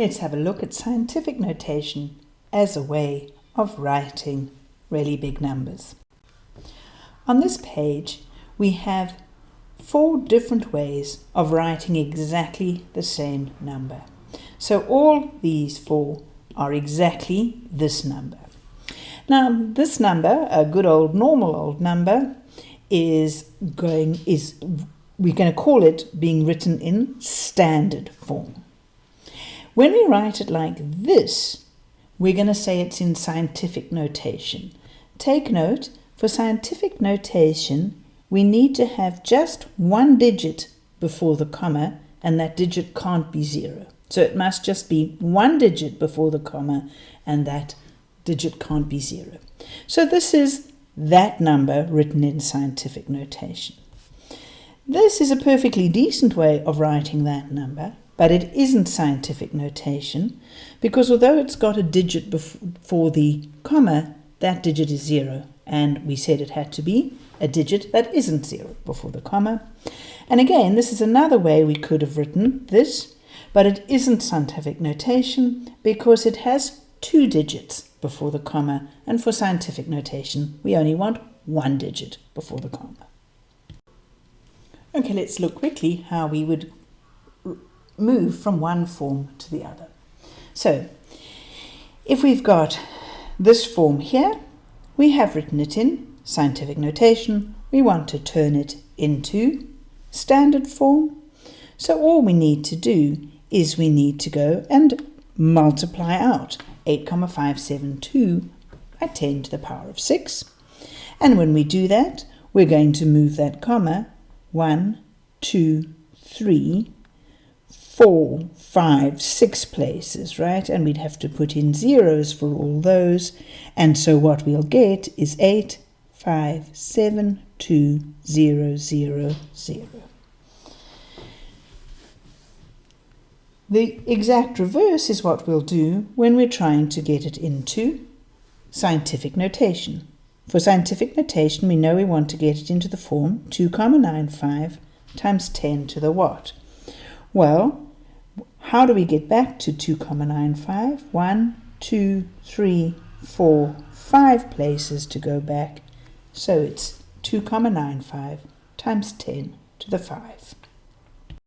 let's have a look at scientific notation as a way of writing really big numbers. On this page, we have four different ways of writing exactly the same number. So all these four are exactly this number. Now, this number, a good old normal old number, is going is we're going to call it being written in standard form. When we write it like this, we're going to say it's in scientific notation. Take note, for scientific notation, we need to have just one digit before the comma, and that digit can't be zero. So it must just be one digit before the comma, and that digit can't be zero. So this is that number written in scientific notation. This is a perfectly decent way of writing that number, but it isn't scientific notation because although it's got a digit before the comma, that digit is zero. And we said it had to be a digit that isn't zero before the comma. And again, this is another way we could have written this, but it isn't scientific notation because it has two digits before the comma. And for scientific notation, we only want one digit before the comma. Okay, let's look quickly how we would move from one form to the other. So, if we've got this form here, we have written it in scientific notation. We want to turn it into standard form. So all we need to do is we need to go and multiply out 8,572 by 10 to the power of 6. And when we do that, we're going to move that comma one, two, three, four, five, six places, right? And we'd have to put in zeros for all those. And so what we'll get is eight, five, seven, two, zero, zero, zero. The exact reverse is what we'll do when we're trying to get it into scientific notation. For scientific notation, we know we want to get it into the form 2 comma 95 times 10 to the what. Well, how do we get back to 2 comma 95? 1, 2, 3, 4, 5 places to go back. So it's 2 comma 95 times 10 to the 5.